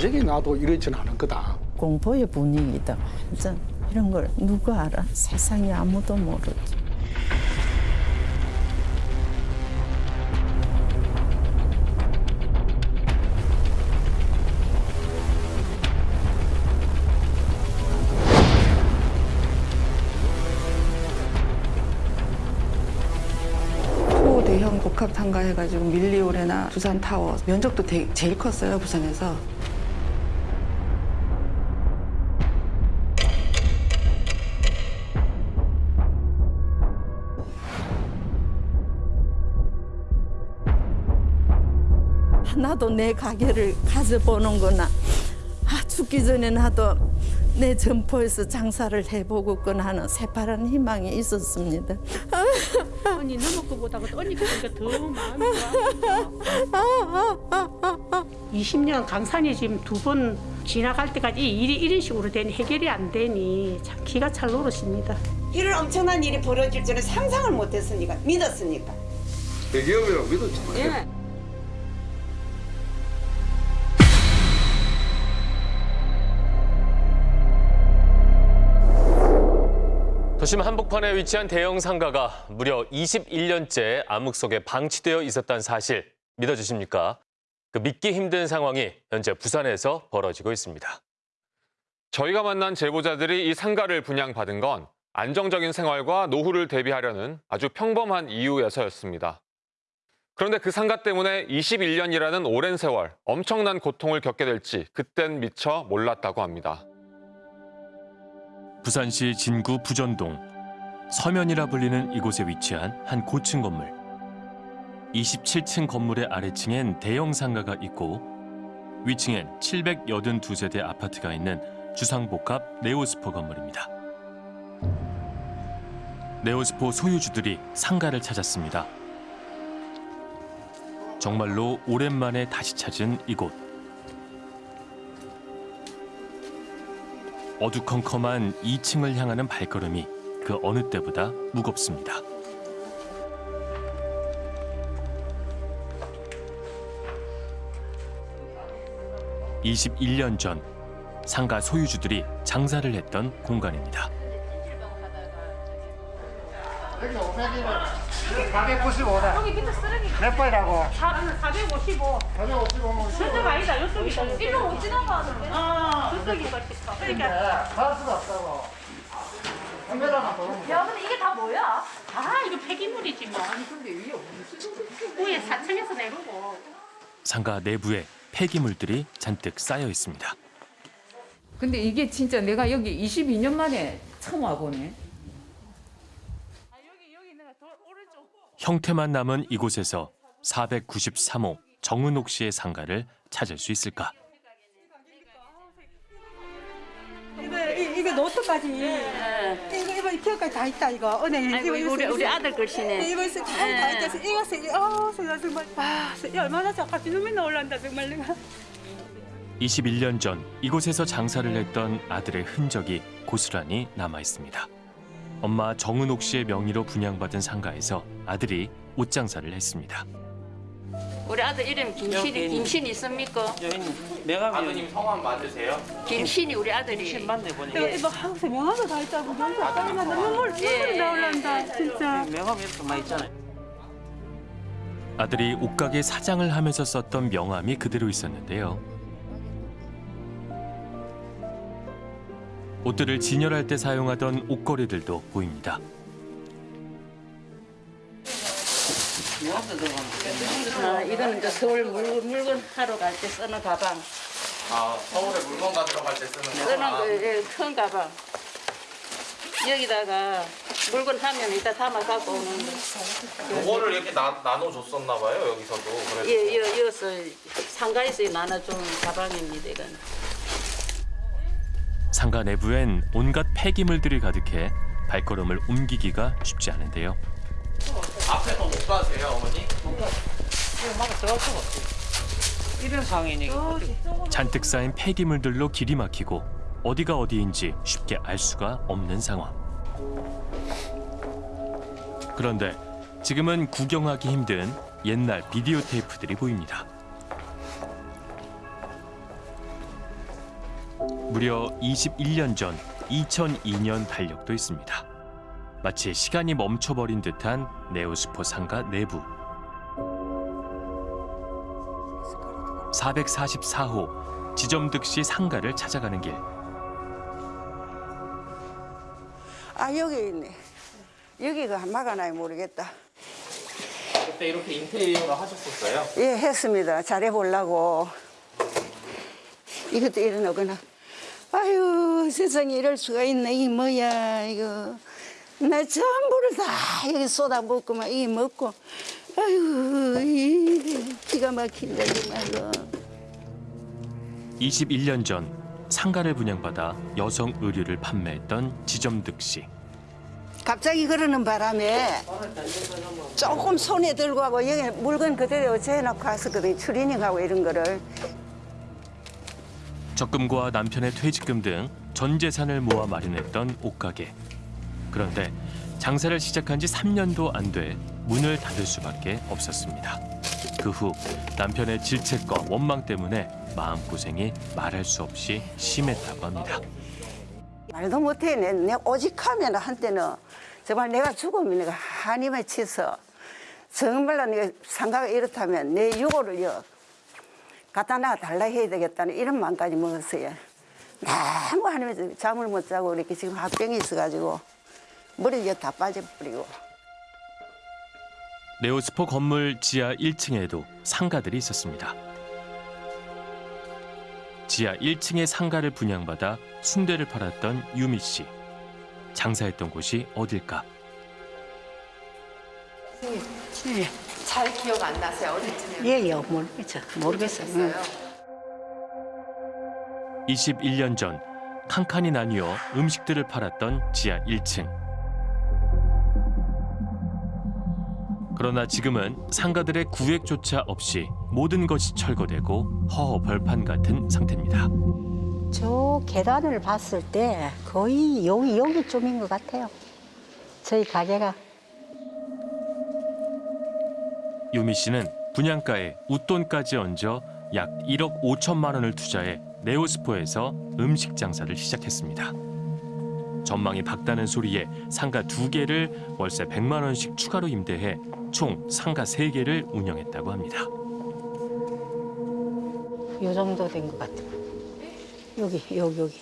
인정해 놔도 이러지는 않을 거다. 공포의 분위기다. 완전 이런 걸 누가 알아? 세상에 아무도 모르지. 초대형 복합 상가해가지고 밀리오레나 부산 타워 면적도 되- 제일 컸어요 부산에서. 나도 내 가게를 가져보는구나. 아, 죽기 전에 나도 내 점포에서 장사를 해보고거나 하는 새파란 희망이 있었습니다. 언니 너무 거보다 언니 그러니까 더 마음이 좋아. 20년 강산이 지금 두 번 지나갈 때까지 이 일이 이런 식으로 되니 해결이 안 되니 참 기가 찰 노릇입니다. 이런 엄청난 일이 벌어질 줄은 상상을 못했으니까 믿었으니까. 대기업이라고 믿었잖아요. 예. 도심 한복판에 위치한 대형 상가가 무려 21년째 암흑 속에 방치되어 있었다는 사실 믿어주십니까? 그 믿기 힘든 상황이 현재 부산에서 벌어지고 있습니다. 저희가 만난 제보자들이 이 상가를 분양받은 건 안정적인 생활과 노후를 대비하려는 아주 평범한 이유에서였습니다. 그런데 그 상가 때문에 21년이라는 오랜 세월 엄청난 고통을 겪게 될지 그땐 미처 몰랐다고 합니다. 부산시 진구 부전동 서면이라 불리는 이곳에 위치한 한 고층 건물. 27층 건물의 아래층엔 대형 상가가 있고 위층엔 782세대 아파트가 있는 주상복합 네오스포 건물입니다. 네오스포 소유주들이 상가를 찾았습니다. 정말로 오랜만에 다시 찾은 이곳. 어두컴컴한 2층을 향하는 발걸음이 그 어느 때보다 무겁습니다. (21년) 전 상가 소유주들이 장사를 했던 공간입니다. 여기 500이면 495다. 여기 밑에 쓰레기 몇 번이라고? 455. 455면 저쪽 아니다. 이쪽이다. 일로 못 지나가는데. 어. 저쪽이 그러니까. 그러니까. 갈 수가 없다고. 보는 야, 근데 이게 다 뭐야? 아, 이거 폐기물이지 뭐. 아니, 근데 위에 위에 4층에서 내려고. 상가 내부에 폐기물들이 잔뜩 쌓여 있습니다. 근데 이게 진짜 내가 여기 22년 만에 처음 와보네. 형태만 남은 이곳에서 493호 정은옥 씨의 상가를 찾을 수 있을까? 이거 이- 이거 노트까지. 이거 이거 기억까지 다 있다 이거. 은행 아이고, 이거 우리- 우리 아들 글씨네. 이거 있어 다 있다 있다 이거 세 어, 정말 아, 세- 얼마나 작아지 눈이 나올란다 정말 내가. 21년 전 이곳에서 장사를 했던 아들의 흔적이 고스란히 남아 있습니다. 엄마 정은옥 씨의 명의로 분양받은 상가에서 아들이 옷 장사를 했습니다. 우리 아들 이름 김신이 김신 있습니까? 아드님 성함 맞으세요? 김신이 우리 아들이. 이거 이거 하우스 명함도 다 있다고 명함 땀나 눈물 눈물이 나올란다 진짜 명함 이렇게 많이 있잖아요. 아들이 옷가게 사장을 하면서 썼던 명함이 그대로 있었는데요. 옷들을 진열할 때 사용하던 옷걸이들도 보입니다. 아, 이거는 이제 서울 물, 물건 하러 갈 때 쓰는 가방. 아 서울에 물건 가지러 갈 때 쓰는 쓰는 거. 그, 예, 큰 가방. 여기다가 물건 하면 이따 담아 갖고 오는 거. 그거를 이렇게 나, 나눠 줬었나 봐요 여기서도. 그래서 예, 여, 여기서 상가에서 나눠준 가방입니다, 이건. 상가 내부엔 온갖 폐기물들이 가득해 발걸음을 옮기기가 쉽지 않은데요. 앞에서 못 가세요 어머니? 이런 상황이니 잔뜩 쌓인 폐기물들로 길이 막히고 어디가 어디인지 쉽게 알 수가 없는 상황. 그런데 지금은 구경하기 힘든 옛날 비디오 테이프들이 보입니다. 무려 21년 전 2002년 달력도 있습니다. 마치 시간이 멈춰버린 듯한 네오스포 상가 내부. 444호 지점 득시 상가를 찾아가는 길. 아 여기 있네. 여기가 막아놔야 모르겠다. 그때 이렇게 인테리어를 하셨었어요? 예 했습니다. 잘해보려고. 이것도 일어나거나. 아유 세상에 이럴 수가 있네. 이 뭐야 이거. 나 전부를 다 여기 쏟아붓고만 이 먹고. 아유 이 기가 막힌다 정말로. 21년 전 상가를 분양받아 여성 의류를 판매했던 지점득시. 갑자기 그러는 바람에 조금 손에 들고 하고 여기 물건 그대로 재놓고 왔었거든요. 추리닝하고 이런 거를. 적금과 남편의 퇴직금 등 전 재산을 모아 마련했던 옷가게. 그런데 장사를 시작한 지 3년도 안 돼 문을 닫을 수밖에 없었습니다. 그 후 남편의 질책과 원망 때문에 마음고생이 말할 수 없이 심했다고 합니다. 말도 못해. 내, 내 오직하면 한때는 정말 내가 죽으면 내가 한이 맺혀서 정말로 내가 상가가 이렇다면 내 유고를요 갖다 놔 달라 해야 되겠다는 이런 마음까지 먹었어요. 너무 한이 잠을 못 자고 이렇게 지금 합병이 있어가지고 머리가 다 빠져버리고. 네오스포 건물 지하 1층에도 상가들이 있었습니다. 지하 1층의 상가를 분양받아 순대를 팔았던 유미 씨. 장사했던 곳이 어딜까? 예. 잘 기억 안 나세요? 어디쯤에? 예, 예, 모르겠죠. 모르겠어요. 21년 전 칸칸이 나뉘어 음식들을 팔았던 지하 1층. 그러나 지금은 상가들의 구획조차 없이 모든 것이 철거되고 허허벌판 같은 상태입니다. 저 계단을 봤을 때 거의 여기 여기쯤인 것 같아요. 저희 가게가 유미 씨는 분양가에 웃돈까지 얹어 약 1억 5천만 원을 투자해 네오스포에서 음식 장사를 시작했습니다. 전망이 밝다는 소리에 상가 두 개를 월세 100만 원씩 추가로 임대해 총 상가 세 개를 운영했다고 합니다. 요 정도 된 것 같아요. 여기 여기 여기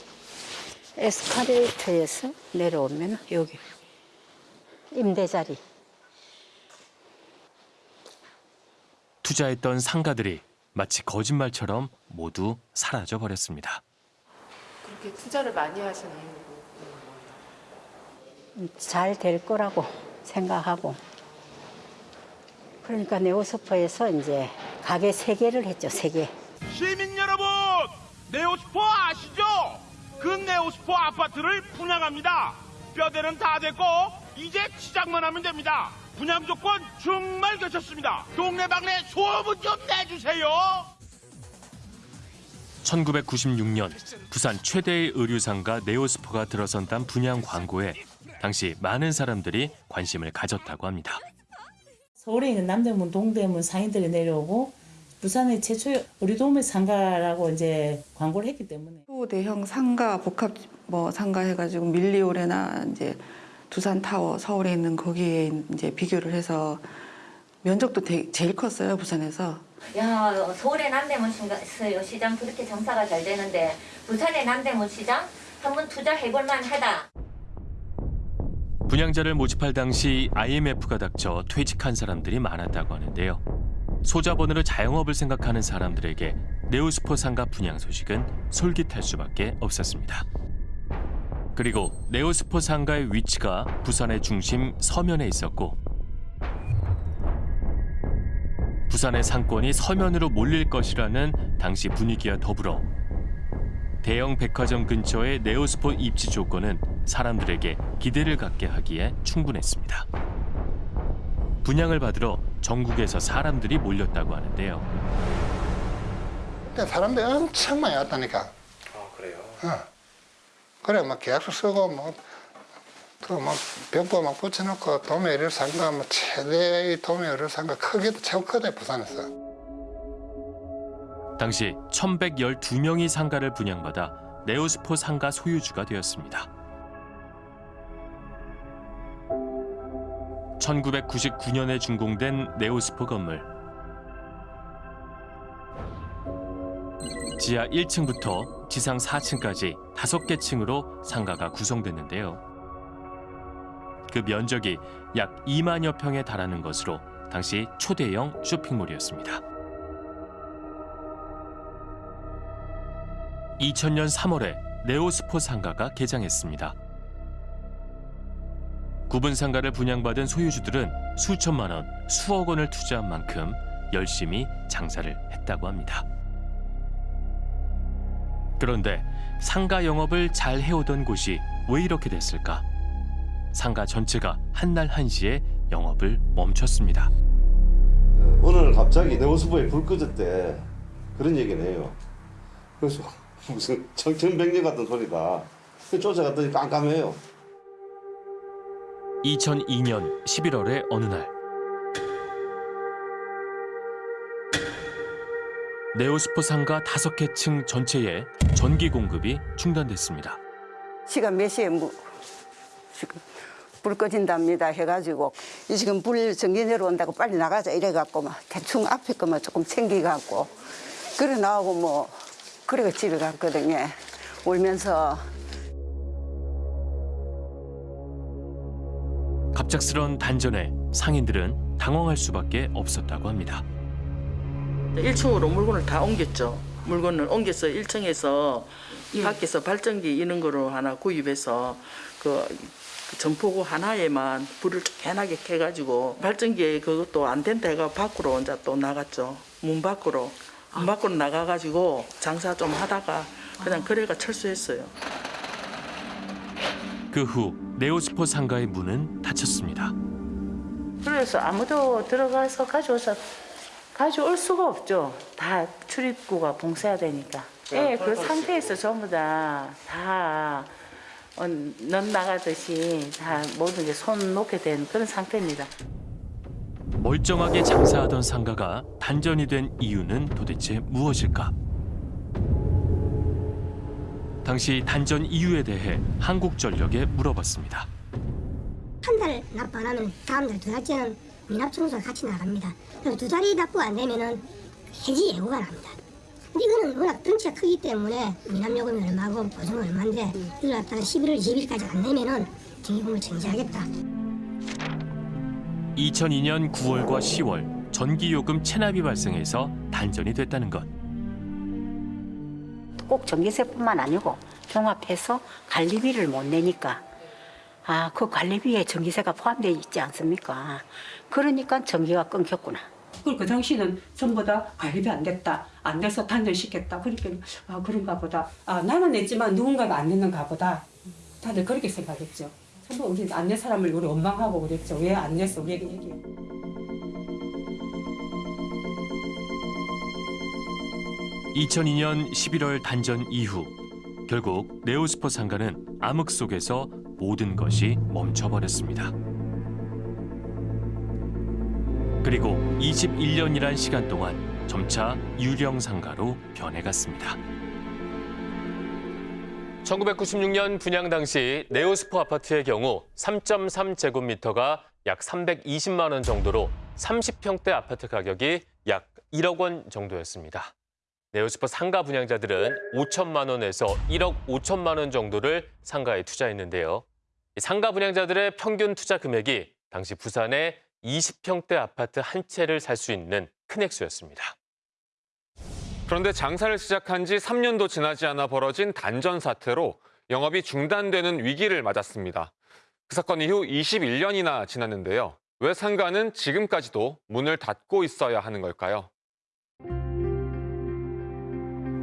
에스카레이터에서 내려오면 여기 임대 자리. 투자했던 상가들이 마치 거짓말처럼 모두 사라져 버렸습니다. 그렇게 투자를 많이 하신 이유가 잘 될 거라고 생각하고 그러니까 네오스포에서 이제 가게 세 개를 했죠 세 개. 시민 여러분, 네오스포 아시죠? 그 네오스포 아파트를 분양합니다. 뼈대는 다 됐고 이제 시작만 하면 됩니다. 분양 조건 정말 괜찮습니다. 동네방네 소문 좀 내주세요. 1996년 부산 최대의 의류상가 네오스포가 들어선단 분양 광고에 당시 많은 사람들이 관심을 가졌다고 합니다. 서울에 있는 남대문, 동대문 상인들이 내려오고 부산의 최초 우리 도매 상가라고 이제 광고를 했기 때문에 초대형 상가 복합 뭐 상가 해가지고 밀리오레나 이제 두산 타워 서울에 있는 거기에 이제 비교를 해서 면적도 되- 제일 컸어요 부산에서. 야 서울의 남대문 시장, 시장 그렇게 장사가 잘 되는데 부산의 남대문 시장 한번 투자해볼 만하다. 분양자를 모집할 당시 IMF가 닥쳐 퇴직한 사람들이 많았다고 하는데요. 소자본으로 자영업을 생각하는 사람들에게 네오스포 상가 분양 소식은 솔깃할 수밖에 없었습니다. 그리고 네오스포 상가의 위치가 부산의 중심 서면에 있었고 부산의 상권이 서면으로 몰릴 것이라는 당시 분위기와 더불어 대형 백화점 근처의 네오스포 입지 조건은 사람들에게 기대를 갖게 하기에 충분했습니다. 분양을 받으러 전국에서 사람들이 몰렸다고 하는데요. 그때 사람들이 엄청 많이 왔다니까. 아 그래요? 어. 그래, 막 계약서 쓰고, 뭐, 그막 벽보 막 붙여놓고 도매 의류 상가, 뭐 최대의 도매 의류 상가 크기도 최고 크대, 부산에서. 당시 1112명이 상가를 분양받아 네오스포 상가 소유주가 되었습니다. 1999년에 준공된 네오스포 건물. 지하 1층부터 지상 4층까지 5개 층으로 상가가 구성됐는데요. 그 면적이 약 2만여 평에 달하는 것으로 당시 초대형 쇼핑몰이었습니다. 2000년 3월에 네오스포 상가가 개장했습니다. 구분 상가를 분양받은 소유주들은 수천만 원, 수억 원을 투자한 만큼 열심히 장사를 했다고 합니다. 그런데 상가 영업을 잘 해오던 곳이 왜 이렇게 됐을까? 상가 전체가 한날 한시에 영업을 멈췄습니다. 오늘 갑자기 네오스포에 불 꺼졌대. 그런 얘기를 해요. 그래서 무슨 청천백년 같은 소리다. 쫓아갔더니 깜깜해요. 2002년 11월의 어느 날 네오스포 상가 5개 층 전체에 전기 공급이 중단됐습니다. 시간 몇 시에 무, 지금 불 꺼진답니다 해가지고 이 지금 불 전기 내려온다고 빨리 나가자 이래갖고 막 대충 앞에 거만 조금 챙기갖고 그래 나오고 뭐 그래가 집에 갔거든요 울면서 갑작스런 단전에 상인들은 당황할 수밖에 없었다고 합니다. 1층으로 물건을 다 옮겼죠. 물건을 옮겨서 1층에서 밖에서 발전기 이런 거로 하나 구입해서 그, 그 점포구 하나에만 불을 깨나게 켜가지고 발전기에 그것도 안 된다 해가 밖으로 이제 또 나갔죠. 문 밖으로. 문 밖으로 나가가지고 장사 좀 하다가 그냥 거래가 철수했어요. 그 후 네오스포 상가의 문은 닫혔습니다. 그래서 아무도 들어가서 가져와서 가져올 수가 없죠. 다 출입구가 봉쇄해야 되니까. 예, 그 상태에서 전부 다, 다, 어, 넌 나가듯이 다 모든 게 손 놓게 된 그런 상태입니다. 멀쩡하게 장사하던 상가가 단전이 된 이유는 도대체 무엇일까? 당시 단전 이유에 대해 한국전력에 물어봤습니다. 한 달 납부 안 하면 다음 달 두 달째는 미납 청소가 같이 나갑니다. 그래서 두 달이 납부 안 되면은 해지 예고가 납니다. 근데 이거는 워낙 덩치가 크기 때문에 미납 요금이 얼마고 보증 얼마인데 이걸 갖다가 11월 20일까지 안 내면은 전기금을 정지하겠다. 2002년 9월과 10월 전기요금 체납이 발생해서 단전이 됐다는 것. 꼭 전기세뿐만 아니고 종합해서 관리비를 못 내니까 아, 그 관리비에 전기세가 포함되어 있지 않습니까? 그러니까 전기가 끊겼구나. 그리고 그 당시는 전부 다 관리비 안 됐다. 안 돼서 단절시켰다. 그러니까 아 그런가 보다. 아 나는 냈지만 누군가가 안 냈는가 보다. 다들 그렇게 생각했죠. 전부 우리 안 낸 사람을 우리 원망하고 그랬죠. 왜 안 냈어? 우리 얘기. 2002년 11월 단전 이후 결국 네오스포 상가는 암흑 속에서 모든 것이 멈춰버렸습니다. 그리고 21년이란 시간 동안 점차 유령 상가로 변해갔습니다. 1996년 분양 당시 네오스포 아파트의 경우 3.3제곱미터가 약 320만 원 정도로 30평대 아파트 가격이 약 1억 원 정도였습니다. 네오스포 상가 분양자들은 5천만 원에서 1억 5천만 원 정도를 상가에 투자했는데요. 이 상가 분양자들의 평균 투자 금액이 당시 부산의 20평대 아파트 한 채를 살 수 있는 큰 액수였습니다. 그런데 장사를 시작한 지 3년도 지나지 않아 벌어진 단전 사태로 영업이 중단되는 위기를 맞았습니다. 그 사건 이후 21년이나 지났는데요. 왜 상가는 지금까지도 문을 닫고 있어야 하는 걸까요?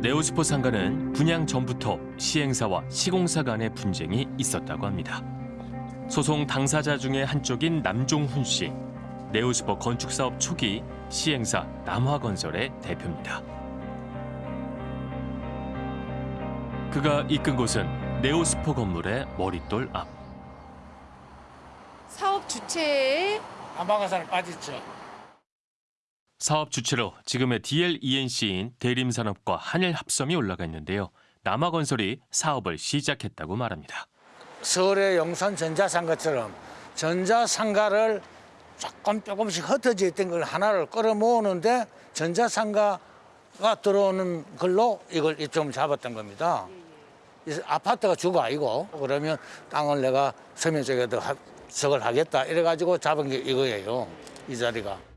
네오스포 상가는 분양 전부터 시행사와 시공사 간의 분쟁이 있었다고 합니다. 소송 당사자 중의 한쪽인 남종훈 씨, 네오스포 건축 사업 초기 시행사 남화건설의 대표입니다. 그가 이끈 곳은 네오스포 건물의 머릿돌 앞. 사업 주체에 안방가산을 빠졌죠. 사업 주체로 지금의 DLENC인 대림산업과 한일합섬이 올라가 있는데요. 남아건설이 사업을 시작했다고 말합니다. 서울의 용산 전자상가처럼 전자상가를 조금 조금씩 흩어져 있던 걸 하나를 끌어모으는데 전자상가가 들어오는 걸로 이걸 좀 잡았던 겁니다. 이 아파트가 주가 아니고 그러면 땅을 내가 서면 쪽에도 하- 저걸 하겠다 이래가지고 잡은 게 이거예요. 이 자리가.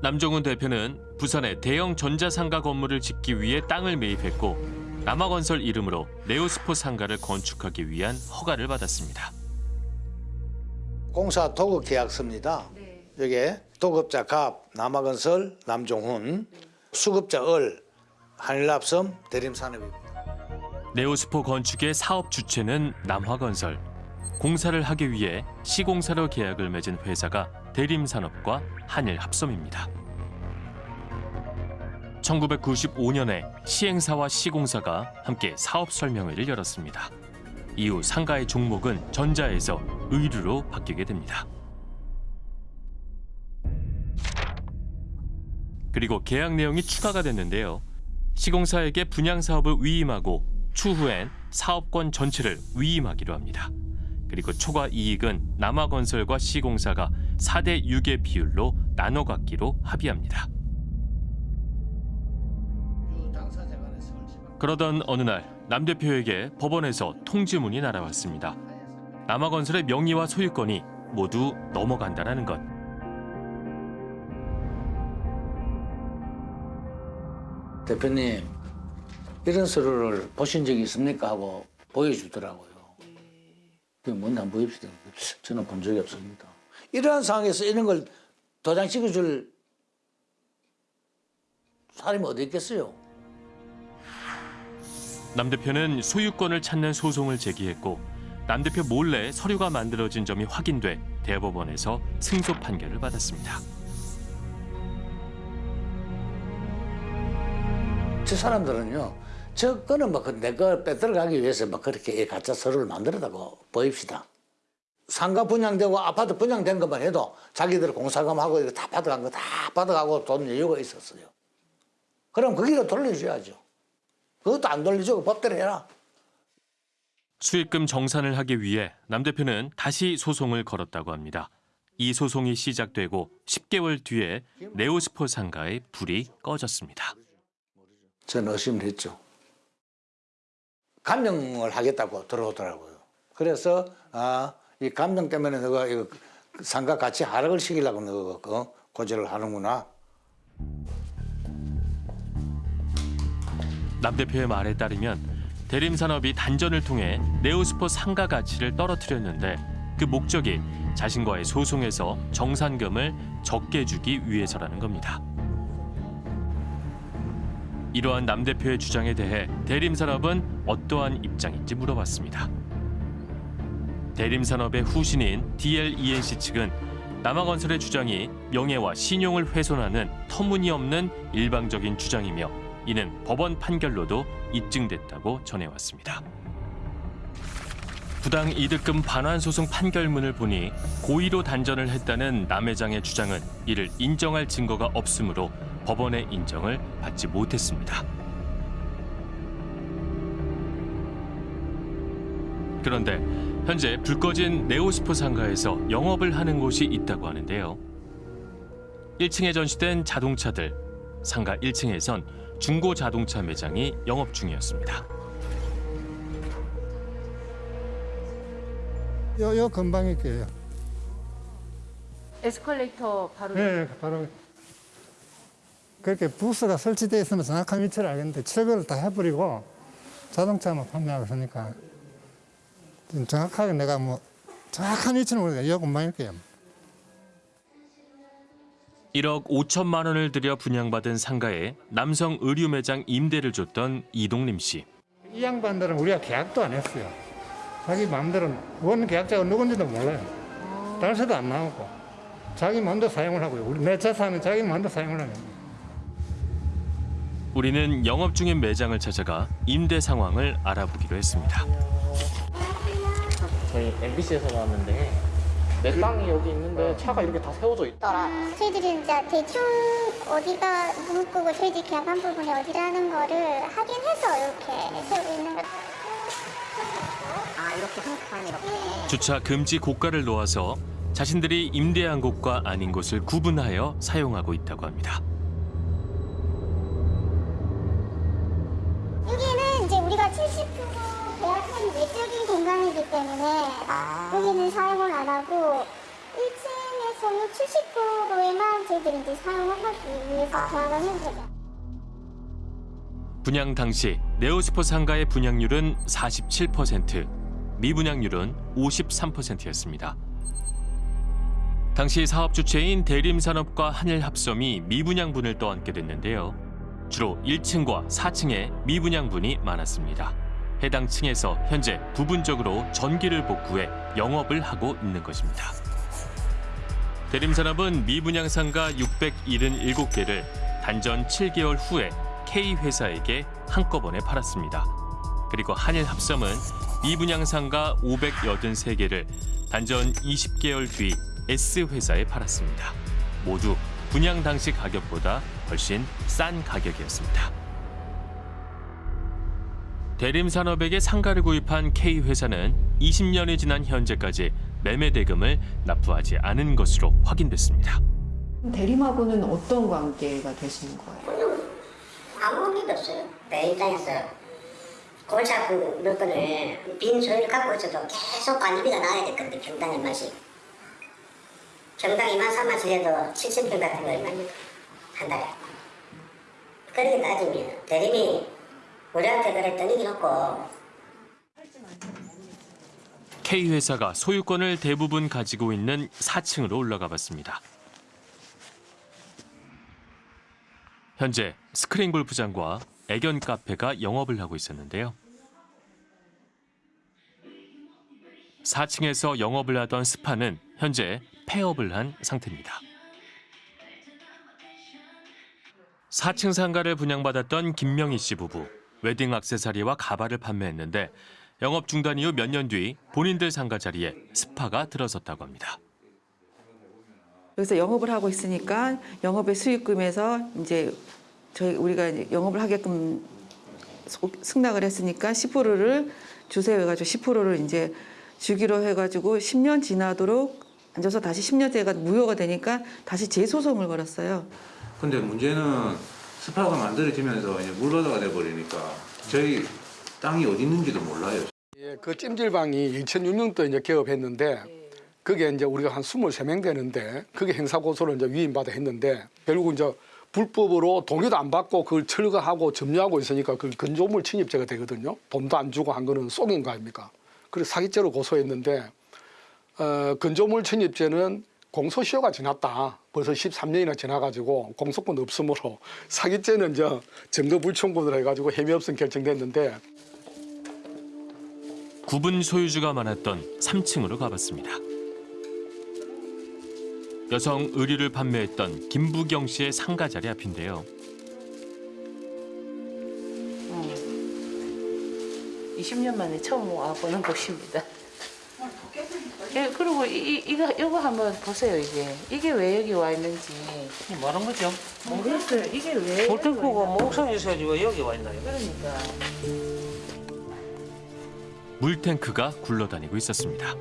남종훈 대표는 부산에 대형 전자상가 건물을 짓기 위해 땅을 매입했고 남아건설 이름으로 네오스포 상가를 건축하기 위한 허가를 받았습니다. 공사 도급 계약서입니다. 여기에 도급자 갑, 남아건설, 남종훈, 수급자 을, 한일납섬, 대림산업입니다. 네오스포 건축의 사업 주체는 남화건설. 공사를 하기 위해 시공사로 계약을 맺은 회사가 대림산업과 한일합섬입니다. 1995년에 시행사와 시공사가 함께 사업 설명회를 열었습니다. 이후 상가의 종목은 전자에서 의류로 바뀌게 됩니다. 그리고 계약 내용이 추가가 됐는데요. 시공사에게 분양 사업을 위임하고 추후엔 사업권 전체를 위임하기로 합니다. 그리고 초과 이익은 남아건설과 시공사가 4대 6의 비율로 나눠 갖기로 합의합니다. 그러던 어느 날 남 대표에게 법원에서 통지문이 날아왔습니다. 남아건설의 명의와 소유권이 모두 넘어간다는 것. 대표님 이런 서류를 보신 적이 있습니까 하고 보여주더라고요. 그게 뭔지 한번 보입시다. 저는 본 적이 없습니다. 이러한 상황에서 이런 걸 도장 찍어줄 사람이 어디 있겠어요? 남 대표는 소유권을 찾는 소송을 제기했고 남 대표 몰래 서류가 만들어진 점이 확인돼 대법원에서 승소 판결을 받았습니다. 저 사람들은요, 저 거는 뭐내거 빼들어가기 위해서 막 그렇게 가짜 서류를 만들었다고 보입시다. 상가 분양되고 아파트 분양된 것만 해도 자기들 공사금하고 이거 다 받아간 거 다 받아가고 돈 여유가 있었어요. 그럼 거기로 돌려줘야죠. 그것도 안 돌려주고 법대로 해라. 수익금 정산을 하기 위해 남 대표는 다시 소송을 걸었다고 합니다. 이 소송이 시작되고 10개월 뒤에 네오스포 상가의 불이 꺼졌습니다. 저는 의심을 했죠. 감정을 하겠다고 들어오더라고요. 그래서 아, 이 감정 때문에 너가 이거 상가 가치 하락을 시키려고 너가 어, 고지를 하는구나. 남 대표의 말에 따르면 대림산업이 단전을 통해 네오스포 상가 가치를 떨어뜨렸는데 그 목적이 자신과의 소송에서 정산금을 적게 주기 위해서라는 겁니다. 이러한 남 대표의 주장에 대해 대림산업은 어떠한 입장인지 물어봤습니다. 대림산업의 후신인 DLENC 측은 남아건설의 주장이 명예와 신용을 훼손하는 터무니없는 일방적인 주장이며 이는 법원 판결로도 입증됐다고 전해왔습니다. 부당 이득금 반환 소송 판결문을 보니 고의로 단전을 했다는 남 회장의 주장은 이를 인정할 증거가 없으므로 법원의 인정을 받지 못했습니다. 그런데 현재 불 꺼진 네오스포 상가에서 영업을 하는 곳이 있다고 하는데요. 1층에 전시된 자동차들, 상가 1층에선 중고 자동차 매장이 영업 중이었습니다. 요, 요 근방에 있게요. 에스컬레이터 바로 네, 바로 그렇게 부스가 설치되어 있으면 정확한 위치를 알겠는데 철거를 다 해버리고 자동차만 판매하고 있으니까 좀 정확하게 내가 뭐 정확한 위치는 모르겠어요. 요 근방일 게요. 1억 5천만 원을 들여 분양받은 상가에 남성 의류 매장 임대를 줬던 이동림 씨. 이 양반들은 우리가 계약도 안 했어요. 자기 마음대로 원 계약자가 누군지도 몰라요. 달서도 안 나오고 자기 마음대로 사용을 하고요. 우리 내 재산은 자기 마음대로 사용을 하는. 우리는 영업 중인 매장을 찾아가 임대 상황을 알아보기로 했습니다. 저희 MBC에서 나왔는데 내 땅이 여기 있는데 차가 이렇게 다 세워져 있다. 저희들이 이제 대충 어디가 문구고 저희들 계약한 부분이 어디라는 거를 확인해서 이렇게 세우고 있는 것아 이렇게 한칸 이렇게. 주차 금지 고가를 놓아서 자신들이 임대한 곳과 아닌 곳을 구분하여 사용하고 있다고 합니다. 1층이기 때문에 아. 여기는 사용을 안 하고 1층에서는 70%에만 저희들이 이제 사용을 하기 위해서 아. 계약을 해주세요. 분양 당시 네오스포 상가의 분양률은 47%, 미분양률은 53%였습니다. 당시 사업 주체인 대림산업과 한일합섬이 미분양분을 떠안게 됐는데요. 주로 1층과 4층에 미분양분이 많았습니다. 해당 층에서 현재 부분적으로 전기를 복구해 영업을 하고 있는 것입니다. 대림산업은 미분양 상가 677개를 단전 7개월 후에 K회사에게 한꺼번에 팔았습니다. 그리고 한일합섬은 미분양 상가 583개를 단전 20개월 뒤 S회사에 팔았습니다. 모두 분양 당시 가격보다 훨씬 싼 가격이었습니다. 대림산업에게 상가를 구입한 K회사는 20년이 지난 현재까지 매매 대금을 납부하지 않은 것으로 확인됐습니다. 대림하고는 어떤 관계가 되시는 거예요? 아무 관계도 없어요. 내 입장에서 골치 아픈 물건을 빈 소유를 갖고 있어도 계속 관리비가 나와야 됐거든요. 평당 얼마씩. 평당 2만 3만 원에도 7,000평 같은 거 얼마입니까? 한 달에. 그렇게 따지면 대림이 우리한테 그랬더니 이렇고 K회사가 소유권을 대부분 가지고 있는 4층으로 올라가 봤습니다. 현재 스크린 골프장과 애견 카페가 영업을 하고 있었는데요. 4층에서 영업을 하던 스파는 현재 폐업을 한 상태입니다. 4층 상가를 분양받았던 김명희 씨 부부. 웨딩 액세서리와 가발을 판매했는데 영업 중단 이후 몇 년 뒤 본인들 상가 자리에 스파가 들어섰다고 합니다. 여기서 영업을 하고 있으니까 영업의 수익금에서 이제 저희 우리가 이제 영업을 하게끔 소- 승낙을 했으니까 10%를 주세요 해가지고 10%를 이제 주기로 해가지고 10년 지나도록 앉아서 다시 10년째가 무효가 되니까 다시 재소송을 걸었어요. 근데 문제는 스파가 만들어지면서 이제 물바다가 돼버리니까 저희 땅이 어디 있는지도 몰라요. 예, 그 찜질방이 2006년도에 이제 개업했는데 그게 이제 우리가 한 23명 되는데 그게 행사 고소를 이제 위임받아 했는데 결국 이제 불법으로 동의도 안 받고 그걸 철거하고 점유하고 있으니까 그 건조물 침입죄가 되거든요. 돈도 안 주고 한 거는 속인 거 아닙니까? 그래서 사기죄로 고소했는데 어, 건조물 침입죄는 공소시효가 지났다. 벌써 13년이나 지나가지고 공소권 없으므로 사기죄는 이제 증거 불충분을 해가지고 혐의 없음 결정됐는데 구분 소유주가 많았던 3층으로 가봤습니다. 여성 의류를 판매했던 김부경 씨의 상가 자리 앞인데요. 20년 만에 처음 와보는 곳입니다. 예, 그리고 이, 이, 이거, 이거 한번 보세요, 이게. 이게 왜 여기 와 있는지. 뭐하는 거죠? 모르겠어요. 이게 왜. 볼탱크가 목선에 있어야지 왜 여기 와 있나요? 그러니까. 물탱크가 굴러다니고 있었습니다.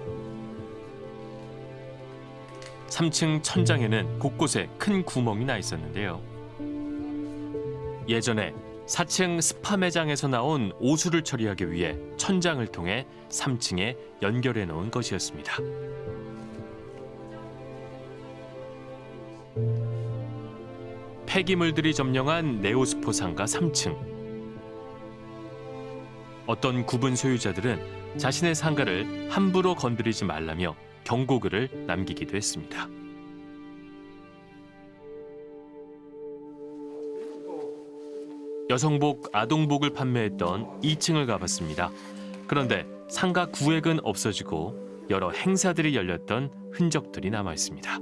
3층 천장에는 곳곳에 큰 구멍이 나 있었는데요. 예전에 4층 스파 매장에서 나온 오수를 처리하기 위해 천장을 통해 3층에 연결해 놓은 것이었습니다. 폐기물들이 점령한 네오스포 상가 3층. 어떤 구분 소유자들은 자신의 상가를 함부로 건드리지 말라며 경고글을 남기기도 했습니다. 여성복, 아동복을 판매했던 2층을 가봤습니다. 그런데 상가 구획은 없어지고 여러 행사들이 열렸던 흔적들이 남아 있습니다.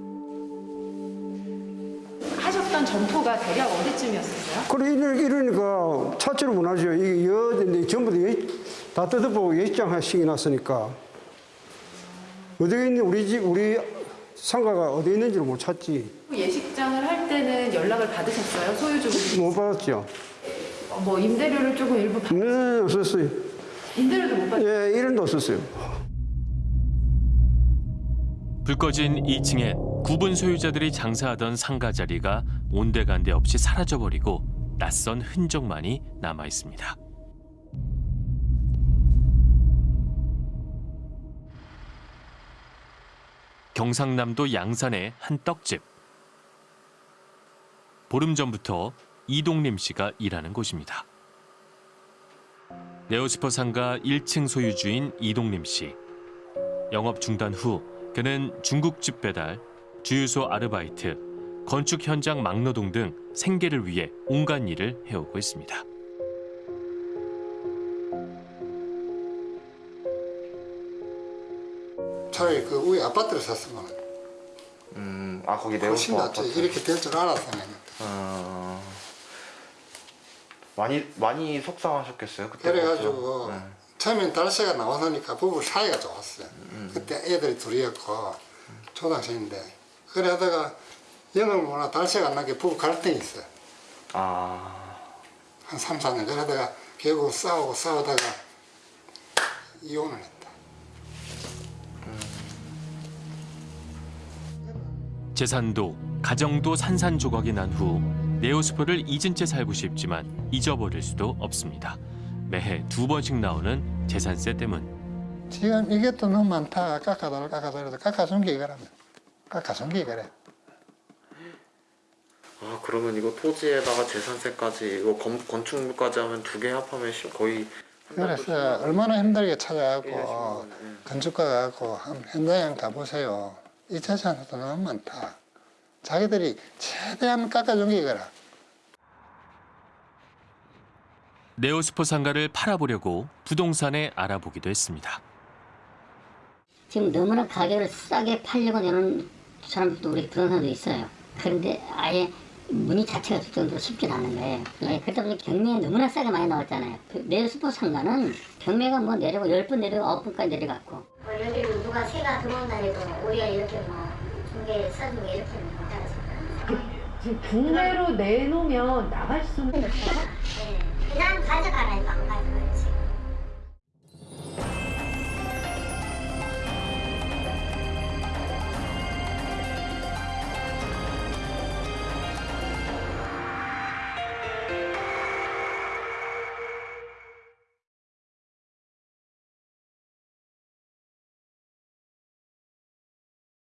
하셨던 점포가 대략 어디쯤이었어요? 그래 이러- 이러니까 차체로 못하죠. 이게 여 전부 다, 뜯어보고 예시장 하시기 났으니까 어디 있는 우리 집 우리 상가가 어디 있는지를 못 찾지. 예식장을 할 때는 연락을 받으셨어요? 소유주분 못 받았죠. 뭐 임대료를 조금 일부 받... 네, 없었어요. 임대료도 못 받... 예, 1원도 없었어요. 불 꺼진 2층엔 구분 소유자들이 장사하던 상가 자리가 온데간데 없이 사라져버리고 낯선 흔적만이 남아 있습니다. 경상남도 양산의 한 떡집. 보름 전부터 이동림 씨가 일하는 곳입니다. 네오스퍼 상가 1층 소유주인 이동림 씨. 영업 중단 후 그는 중국집 배달, 주유소 아르바이트, 건축 현장 막노동 등 생계를 위해 온갖 일을 해오고 있습니다. 차라리 그 위에 아파트를 샀으면 음, 아 거기 낫지. 아파트. 이렇게 될 줄 알았으면. 어... 많이 많이 속상하셨겠어요 그때. 그래가지고 네. 처음엔 달세가 나와서니까 부부 사이가 좋았어요. 음. 그때 애들이 둘이었고 초등학생인데 그래 하다가 영을 못하 달세가 안 나게 부부 갈등이 있어요. 아. 한 3, 4년 그러다가 결국 싸우고 싸우다가 이혼을 했다. 재산도 가정도 산산조각이 난 후 네오스포를 잊은 채 살고 싶지만 잊어버릴 수도 없습니다. 매해 두 번씩 나오는 재산세 때문. 지금 이게 또 너무 많다. 깎아달라 깎아달라 깎아준 게 이거라면 깎아준 게 이거래. 아 그러면 이거 토지에다가 재산세까지 이거 건, 건축물까지 하면 두 개 합하면 시- 거의 그래서 얼마나 힘들게 찾아가고 건축가 가 고 현장에 가보세요. 이 재산도 너무 많다. 자기들이 최대한 깎아준 게 이거라. 네오스포 상가를 팔아보려고 부동산에 알아보기도 했습니다. 지금 너무나 가격을 싸게 팔려고 내는 사람들도 우리 부동산도 있어요. 그런데 아예 문의 자체가 될 정도로 쉽지 않은 거예요. 예, 그러다 보니 경매에 너무나 싸게 많이 나왔잖아요. 그 네오스포 상가는 경매가 뭐 내려고 10번 내려고 9번까지 내려갔고. 여기 누가 새가 들어온다 해도 우리가 이렇게 뭐 중개 써주고 이렇게 못하겠어요. 지금 국내로 내놓으면 나갈 수는 그냥 가져가라 이거 안 가져가요.